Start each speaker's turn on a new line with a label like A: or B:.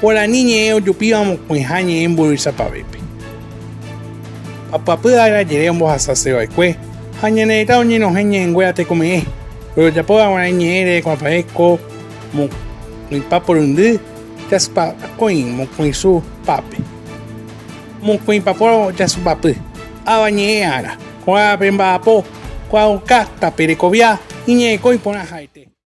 A: soporyndysa poteĩpa pokõime ohasavevekue aiméte mokõipapo arajere ha tekome'ẽ guasu ipyahúva mokõipa jasy soporyndysa porundypa mokõime Guarani ñe'ẽ ojupíva mokõiha ñe'ẽ mboýi sapavépe apyapy arajere ombohasavevekue ha ñane retã oñenohẽ ñe'ẽnguéra tekome'ẽ rojapóva Guarani ñe'ẽre kuãpave ko mokõipa porundy jasypakõi mokõisupápe mokõipapo jasypapy avañe'ẽ ára ko'ápe mba'apo ko'ág̃a tape rekovia iñe'ẽko iporãhaete